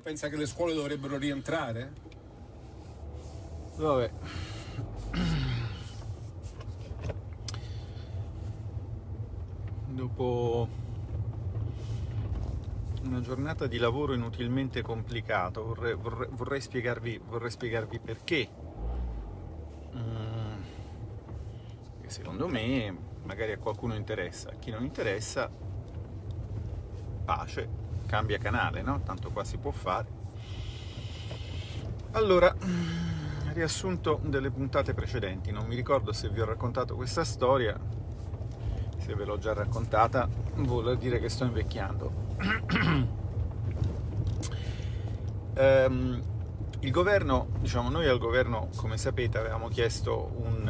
Lei pensa che le scuole dovrebbero rientrare? Vabbè. Dopo una giornata di lavoro inutilmente complicato, vorrei, vorrei, vorrei spiegarvi, vorrei spiegarvi perché. Mm, secondo me magari a qualcuno interessa, a chi non interessa, pace, cambia canale, no? Tanto qua si può fare. Allora, riassunto delle puntate precedenti, non mi ricordo se vi ho raccontato questa storia, se ve l'ho già raccontata vuol dire che sto invecchiando. um, il governo, diciamo noi al governo, come sapete, avevamo chiesto un,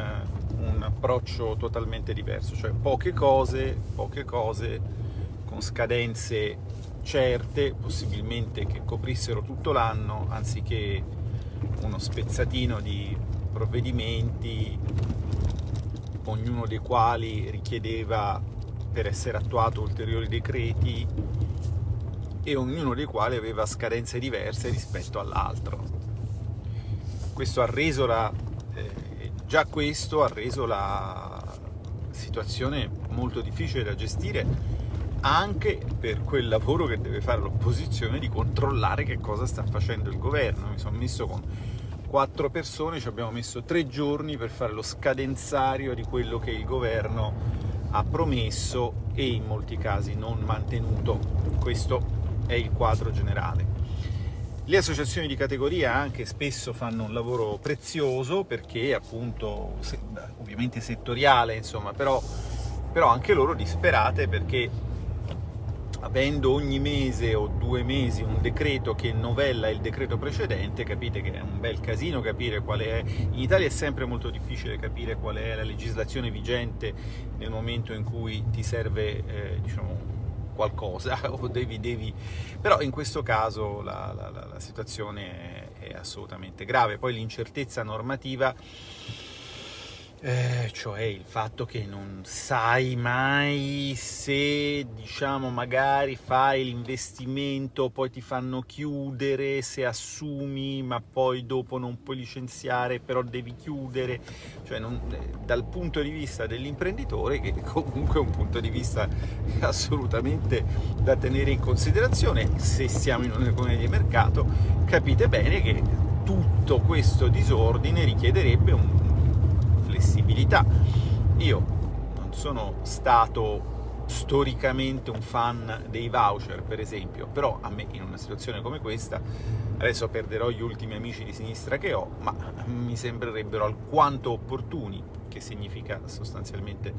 un approccio totalmente diverso, cioè poche cose, poche cose con scadenze certe, possibilmente che coprissero tutto l'anno, anziché uno spezzatino di provvedimenti, ognuno dei quali richiedeva per essere attuato ulteriori decreti e ognuno dei quali aveva scadenze diverse rispetto all'altro. Questo ha reso la, eh, già questo ha reso la situazione molto difficile da gestire anche per quel lavoro che deve fare l'opposizione di controllare che cosa sta facendo il governo. Mi sono messo con quattro persone, ci abbiamo messo tre giorni per fare lo scadenzario di quello che il governo ha promesso e in molti casi non mantenuto. Questo è il quadro generale. Le associazioni di categoria anche spesso fanno un lavoro prezioso perché appunto, ovviamente settoriale, insomma, però, però anche loro disperate perché avendo ogni mese o due mesi un decreto che novella il decreto precedente, capite che è un bel casino capire qual è... In Italia è sempre molto difficile capire qual è la legislazione vigente nel momento in cui ti serve, eh, diciamo, qualcosa, o devi, devi... però in questo caso la, la, la situazione è, è assolutamente grave. Poi l'incertezza normativa eh, cioè il fatto che non sai mai se, diciamo, magari fai l'investimento, poi ti fanno chiudere, se assumi, ma poi dopo non puoi licenziare, però devi chiudere, cioè non, eh, dal punto di vista dell'imprenditore, che comunque è un punto di vista assolutamente da tenere in considerazione, se siamo in un'economia di mercato, capite bene che tutto questo disordine richiederebbe un flessibilità. Io non sono stato storicamente un fan dei voucher, per esempio, però a me in una situazione come questa, adesso perderò gli ultimi amici di sinistra che ho, ma mi sembrerebbero alquanto opportuni, che significa sostanzialmente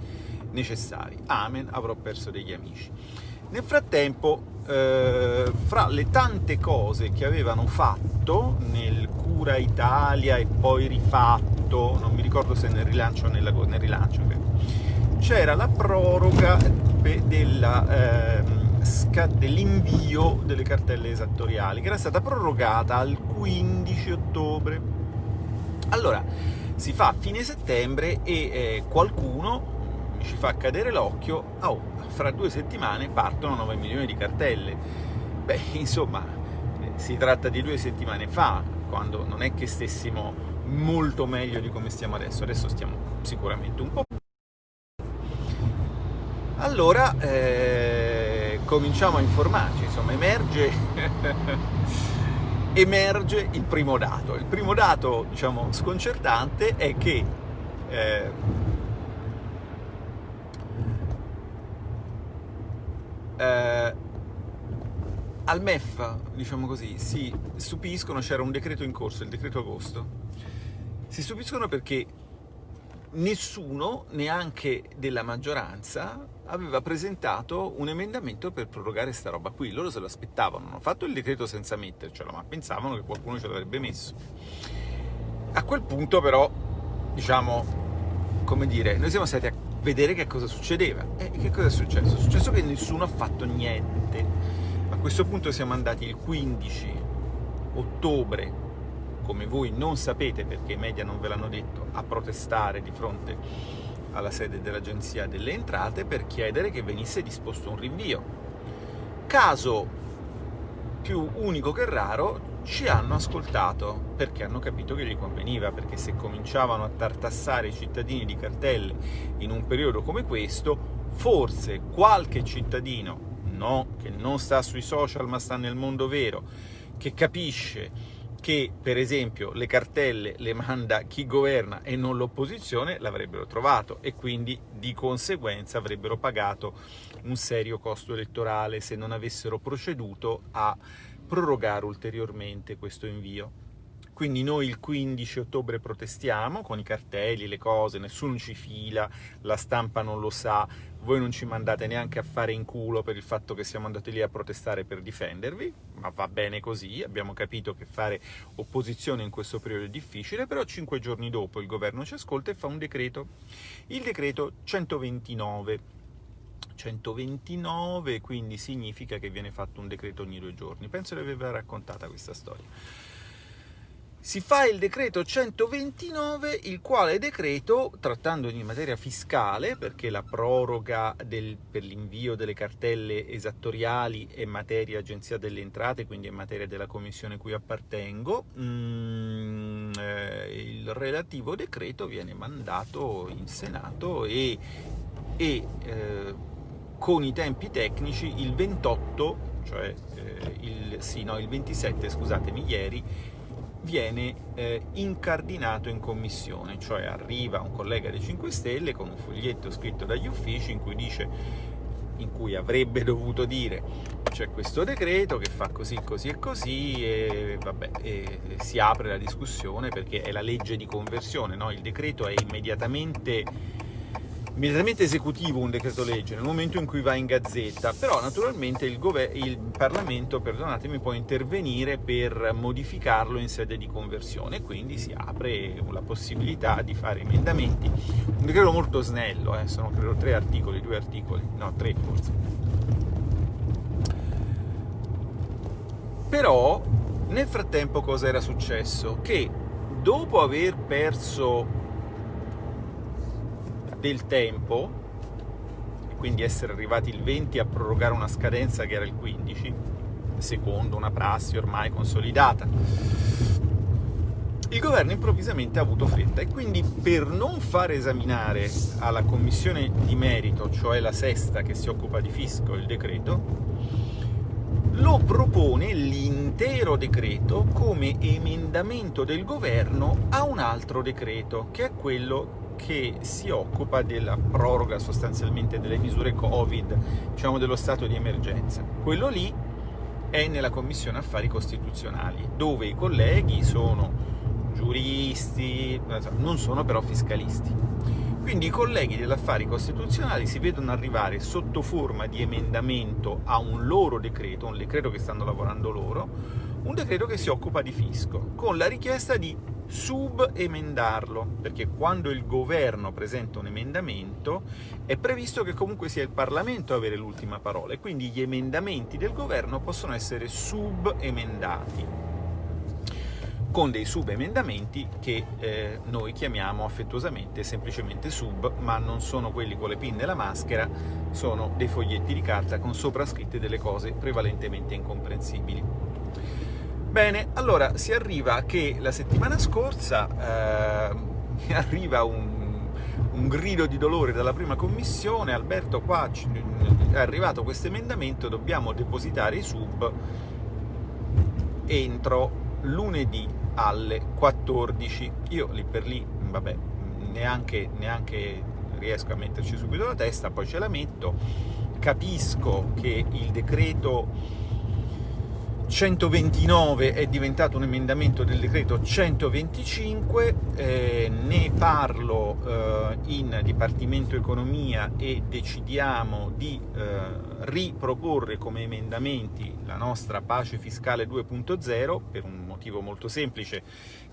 necessari. Amen, avrò perso degli amici. Nel frattempo, eh, fra le tante cose che avevano fatto nel Cura Italia e poi rifatto, non mi ricordo se nel rilancio o nella, nel rilancio, c'era la proroga della... Eh, dell'invio delle cartelle esattoriali, che era stata prorogata al 15 ottobre. Allora, si fa a fine settembre e eh, qualcuno ci fa cadere l'occhio, oh, fra due settimane partono 9 milioni di cartelle. Beh, insomma, si tratta di due settimane fa, quando non è che stessimo molto meglio di come stiamo adesso, adesso stiamo sicuramente un po' allora eh, cominciamo a informarci, insomma emerge, emerge il primo dato. Il primo dato, diciamo, sconcertante è che eh, eh, al MEF, diciamo così, si stupiscono, c'era un decreto in corso, il decreto agosto, si stupiscono perché nessuno, neanche della maggioranza, aveva presentato un emendamento per prorogare sta roba qui. Loro se lo aspettavano, hanno fatto il decreto senza mettercelo, ma pensavano che qualcuno ce l'avrebbe messo. A quel punto però, diciamo, come dire, noi siamo stati a vedere che cosa succedeva. E che cosa è successo? È successo che nessuno ha fatto niente. A questo punto siamo andati il 15 ottobre, come voi non sapete perché i media non ve l'hanno detto, a protestare di fronte alla sede dell'Agenzia delle Entrate per chiedere che venisse disposto un rinvio. Caso più unico che raro, ci hanno ascoltato perché hanno capito che gli conveniva, perché se cominciavano a tartassare i cittadini di cartelle in un periodo come questo, forse qualche cittadino, no, che non sta sui social ma sta nel mondo vero, che capisce che per esempio le cartelle le manda chi governa e non l'opposizione l'avrebbero trovato e quindi di conseguenza avrebbero pagato un serio costo elettorale se non avessero proceduto a prorogare ulteriormente questo invio. Quindi noi il 15 ottobre protestiamo con i cartelli, le cose, nessuno ci fila, la stampa non lo sa, voi non ci mandate neanche a fare in culo per il fatto che siamo andati lì a protestare per difendervi, ma va bene così, abbiamo capito che fare opposizione in questo periodo è difficile, però cinque giorni dopo il governo ci ascolta e fa un decreto, il decreto 129, 129 quindi significa che viene fatto un decreto ogni due giorni, penso di avervela raccontata questa storia. Si fa il decreto 129, il quale decreto, trattando di materia fiscale, perché la proroga del, per l'invio delle cartelle esattoriali è materia Agenzia delle Entrate, quindi è materia della commissione cui appartengo, mm, eh, il relativo decreto viene mandato in Senato e, e eh, con i tempi tecnici il 28, cioè eh, il, sì, no, il 27, scusatemi, ieri, viene eh, incardinato in commissione, cioè arriva un collega dei 5 Stelle con un foglietto scritto dagli uffici in cui dice in cui avrebbe dovuto dire c'è questo decreto che fa così, così e così e, vabbè, e si apre la discussione perché è la legge di conversione, no? il decreto è immediatamente immediatamente esecutivo un decreto legge nel momento in cui va in gazzetta, però naturalmente il, il Parlamento, può intervenire per modificarlo in sede di conversione, quindi si apre la possibilità di fare emendamenti. Un decreto molto snello, eh, sono credo tre articoli, due articoli, no, tre forse. Però nel frattempo cosa era successo? Che dopo aver perso del tempo, e quindi essere arrivati il 20 a prorogare una scadenza che era il 15, secondo una prassi ormai consolidata. Il governo improvvisamente ha avuto fretta e quindi per non far esaminare alla commissione di merito, cioè la sesta che si occupa di fisco, il decreto, lo propone l'intero decreto come emendamento del governo a un altro decreto, che è quello che si occupa della proroga sostanzialmente delle misure Covid, diciamo dello stato di emergenza. Quello lì è nella Commissione Affari Costituzionali, dove i colleghi sono giuristi, non sono però fiscalisti. Quindi i colleghi dell'affari costituzionali si vedono arrivare sotto forma di emendamento a un loro decreto, un decreto che stanno lavorando loro, un decreto che si occupa di fisco, con la richiesta di subemendarlo, perché quando il governo presenta un emendamento è previsto che comunque sia il Parlamento a avere l'ultima parola, e quindi gli emendamenti del governo possono essere subemendati con dei subemendamenti che eh, noi chiamiamo affettuosamente semplicemente sub, ma non sono quelli con le pinne e la maschera, sono dei foglietti di carta con sopra scritte delle cose prevalentemente incomprensibili. Bene, allora si arriva che la settimana scorsa eh, mi arriva un, un, grido di dolore dalla prima commissione, Alberto qua è arrivato questo emendamento, dobbiamo depositare i sub entro lunedì alle 14. Io lì per lì, vabbè, neanche, neanche riesco a metterci subito la testa, poi ce la metto, capisco che il decreto 129 è diventato un emendamento del decreto 125, eh, ne parlo eh, in Dipartimento Economia e decidiamo di eh, riproporre come emendamenti la nostra pace fiscale 2.0 per un motivo molto semplice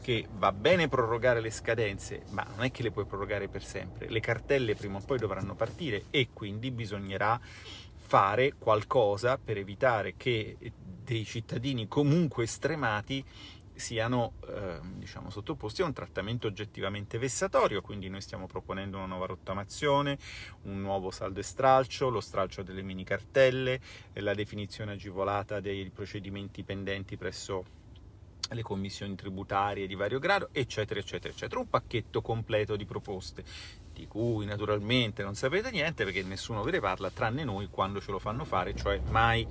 che va bene prorogare le scadenze, ma non è che le puoi prorogare per sempre, le cartelle prima o poi dovranno partire e quindi bisognerà fare qualcosa per evitare che dei cittadini comunque stremati siano eh, diciamo, sottoposti a un trattamento oggettivamente vessatorio, quindi noi stiamo proponendo una nuova rottamazione, un nuovo saldo e stralcio, lo stralcio delle mini cartelle, la definizione agevolata dei procedimenti pendenti presso le commissioni tributarie di vario grado, eccetera, eccetera, eccetera. Un pacchetto completo di proposte, di cui naturalmente non sapete niente perché nessuno ve ne parla, tranne noi quando ce lo fanno fare, cioè mai.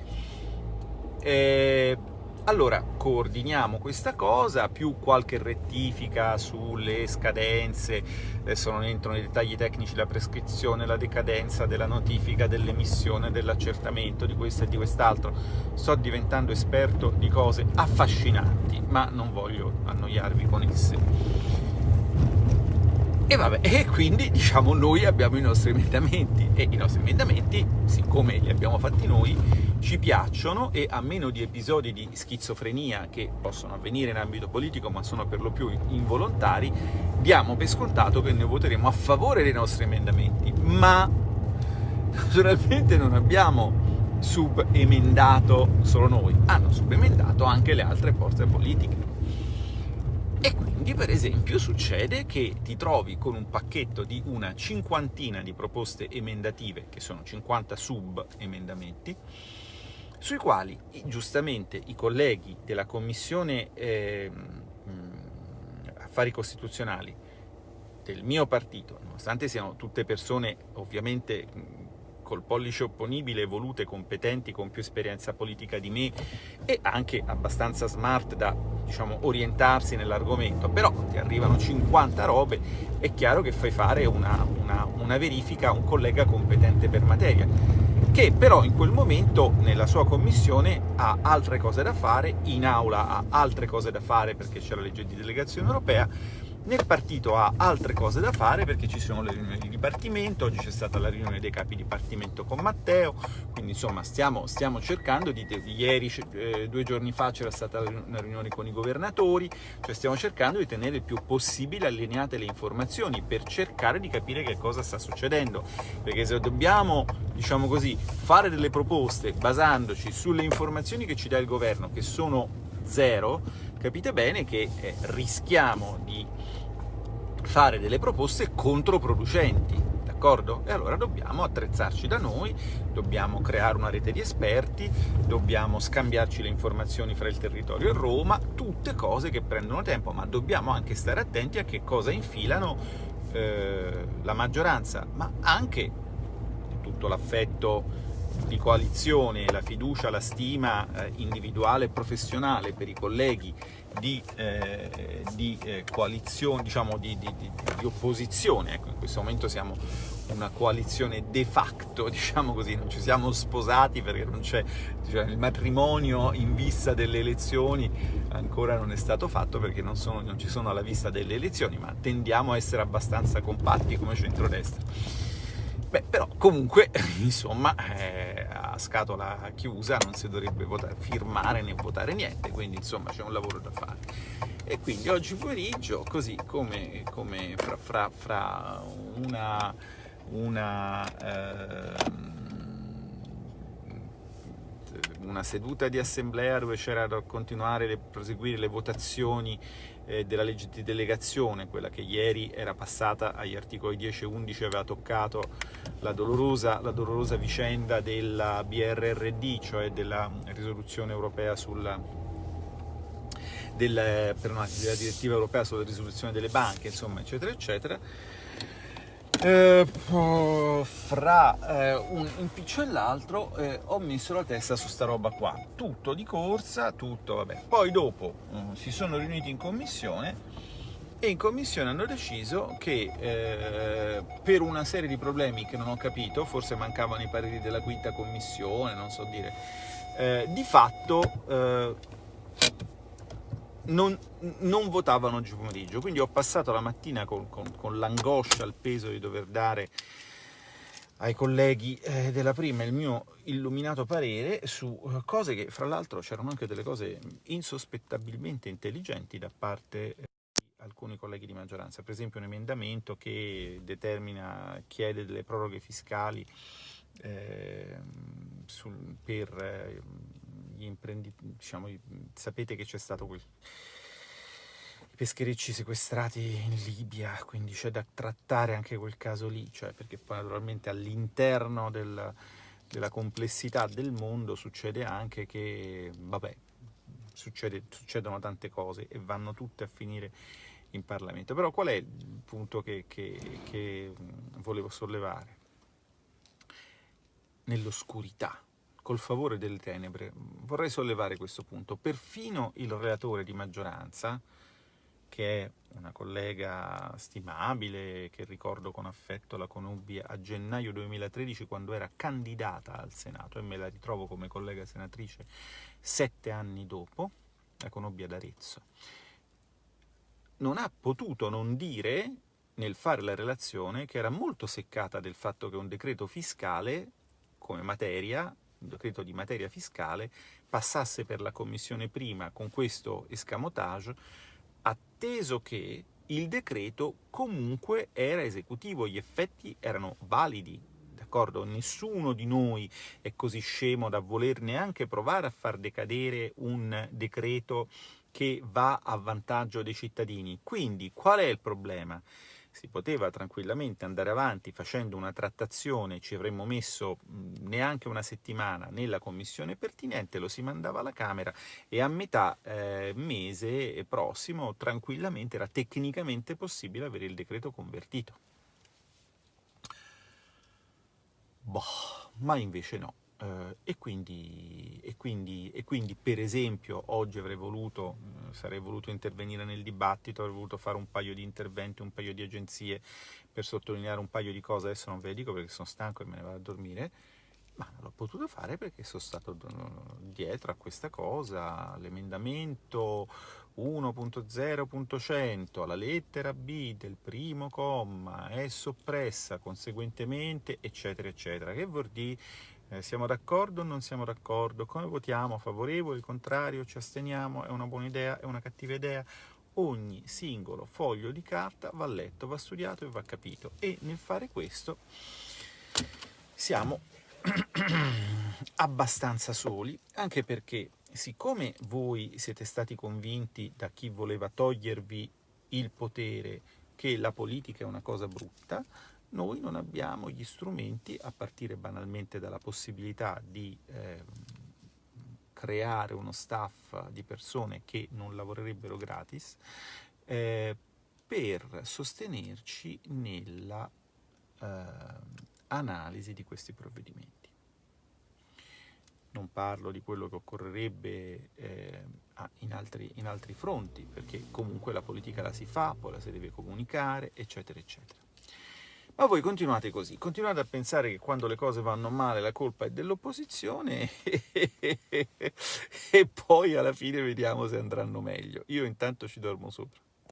E allora, coordiniamo questa cosa, più qualche rettifica sulle scadenze, adesso non entro nei dettagli tecnici, la prescrizione, la decadenza della notifica, dell'emissione, dell'accertamento, di questo e di quest'altro. Sto diventando esperto di cose affascinanti, ma non voglio annoiarvi con esse. E vabbè, e quindi diciamo noi abbiamo i nostri emendamenti. E i nostri emendamenti, siccome li abbiamo fatti noi, ci piacciono e a meno di episodi di schizofrenia che possono avvenire in ambito politico ma sono per lo più involontari, diamo per scontato che noi voteremo a favore dei nostri emendamenti, ma naturalmente non abbiamo subemendato solo noi, hanno subemendato anche le altre forze politiche. E quindi, per esempio, succede che ti trovi con un pacchetto di una cinquantina di proposte emendative, che sono 50 sub-emendamenti, sui quali giustamente i colleghi della Commissione eh, Affari Costituzionali del mio partito, nonostante siano tutte persone ovviamente col pollice opponibile, evolute, competenti, con più esperienza politica di me e anche abbastanza smart da diciamo, orientarsi nell'argomento, però ti arrivano 50 robe, è chiaro che fai fare una, una, una verifica a un collega competente per materia, che però in quel momento nella sua commissione ha altre cose da fare, in aula ha altre cose da fare perché c'è la legge di delegazione europea, nel partito ha altre cose da fare perché ci sono le riunioni di dipartimento, oggi c'è stata la riunione dei capi dipartimento con Matteo, quindi insomma stiamo, stiamo cercando di... Ieri, eh, due giorni fa, c'era stata una riunione con i governatori, cioè stiamo cercando di tenere il più possibile allineate le informazioni per cercare di capire che cosa sta succedendo, perché se dobbiamo, diciamo così, fare delle proposte basandoci sulle informazioni che ci dà il governo, che sono zero, capite bene che eh, rischiamo di fare delle proposte controproducenti, d'accordo? E allora dobbiamo attrezzarci da noi, dobbiamo creare una rete di esperti, dobbiamo scambiarci le informazioni fra il territorio e Roma, tutte cose che prendono tempo, ma dobbiamo anche stare attenti a che cosa infilano eh, la maggioranza, ma anche tutto l'affetto di coalizione, la fiducia, la stima eh, individuale e professionale per i colleghi di, eh, di eh, coalizione, diciamo di, di, di, opposizione, ecco, in questo momento siamo una coalizione de facto, diciamo così, non ci siamo sposati perché non c'è cioè, il matrimonio in vista delle elezioni, ancora non è stato fatto perché non, sono, non ci sono alla vista delle elezioni, ma tendiamo a essere abbastanza compatti come centrodestra. Beh, però comunque, insomma, eh, a scatola chiusa non si dovrebbe votare, firmare né votare niente, quindi insomma c'è un lavoro da fare. E quindi oggi pomeriggio, così come, come fra, fra, fra, una, una eh, una seduta di assemblea dove c'era da continuare a proseguire le votazioni eh, della legge di delegazione, quella che ieri era passata agli articoli 10 e 11 aveva toccato la dolorosa, la dolorosa vicenda della BRRD, cioè della risoluzione europea sulla del, per una, della direttiva europea sulla risoluzione delle banche, insomma, eccetera, eccetera eh, fra eh, un impiccio e l'altro eh, ho messo la testa su sta roba qua, tutto di corsa, tutto vabbè. Poi dopo mm, si sono riuniti in commissione e in commissione hanno deciso che eh, per una serie di problemi che non ho capito, forse mancavano i pareri della quinta commissione, non so dire, eh, di fatto eh, non, non, votavano oggi pomeriggio, quindi ho passato la mattina con, con, con l'angoscia, il peso di dover dare ai colleghi eh, della prima il mio illuminato parere su eh, cose che, fra l'altro, c'erano anche delle cose insospettabilmente intelligenti da parte eh, di alcuni colleghi di maggioranza, per esempio un emendamento che determina, chiede delle proroghe fiscali eh, sul, per eh, gli imprenditori, diciamo, sapete che c'è stato quel, pescherecci sequestrati in Libia, quindi c'è da trattare anche quel caso lì, cioè perché poi naturalmente all'interno del, della complessità del mondo succede anche che, vabbè, succede, succedono tante cose e vanno tutte a finire in Parlamento. Però qual è il punto che, che, che volevo sollevare? Nell'oscurità, col favore delle tenebre, vorrei sollevare questo punto. Perfino il relatore di maggioranza, che è una collega stimabile, che ricordo con affetto la conobbi a gennaio 2013 quando era candidata al Senato e me la ritrovo come collega senatrice sette anni dopo, la conobbi ad Arezzo, non ha potuto non dire nel fare la relazione che era molto seccata del fatto che un decreto fiscale come materia, decreto di materia fiscale, passasse per la Commissione prima con questo escamotage atteso che il decreto comunque era esecutivo, gli effetti erano validi, d'accordo? Nessuno di noi è così scemo da voler neanche provare a far decadere un decreto che va a vantaggio dei cittadini. Quindi qual è il problema? Si poteva tranquillamente andare avanti facendo una trattazione, ci avremmo messo neanche una settimana nella commissione pertinente, lo si mandava alla Camera e a metà eh, mese prossimo tranquillamente era tecnicamente possibile avere il decreto convertito. Boh, ma invece no. Uh, e, quindi, e, quindi, e, quindi, per esempio, oggi avrei voluto, uh, sarei voluto intervenire nel dibattito, avrei voluto fare un paio di interventi, un paio di agenzie per sottolineare un paio di cose, adesso non ve le dico perché sono stanco e me ne vado a dormire, ma non l'ho potuto fare perché sono stato dietro a questa cosa, l'emendamento 1.0.100, la lettera B del primo comma è soppressa conseguentemente, eccetera, eccetera, che vuol dire eh, siamo d'accordo o non siamo d'accordo? Come votiamo? Favorevoli, contrario, ci asteniamo? È una buona idea? È una cattiva idea? Ogni singolo foglio di carta va letto, va studiato e va capito. E nel fare questo siamo abbastanza soli, anche perché siccome voi siete stati convinti da chi voleva togliervi il potere che la politica è una cosa brutta, noi non abbiamo gli strumenti, a partire banalmente dalla possibilità di eh, creare uno staff di persone che non lavorerebbero gratis, eh, per sostenerci nella eh, analisi di questi provvedimenti. Non parlo di quello che occorrerebbe eh, in, altri, in altri fronti, perché comunque la politica la si fa, poi la si deve comunicare, eccetera, eccetera. Ma voi continuate così, continuate a pensare che quando le cose vanno male la colpa è dell'opposizione e poi alla fine vediamo se andranno meglio. Io intanto ci dormo sopra.